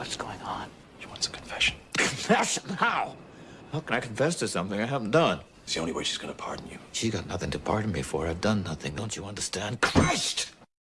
What's going on? She wants a confession. Confession? How? How can I confess to something I haven't done? It's the only way she's gonna pardon you. She got nothing to pardon me for. I've done nothing. Don't you understand? Christ!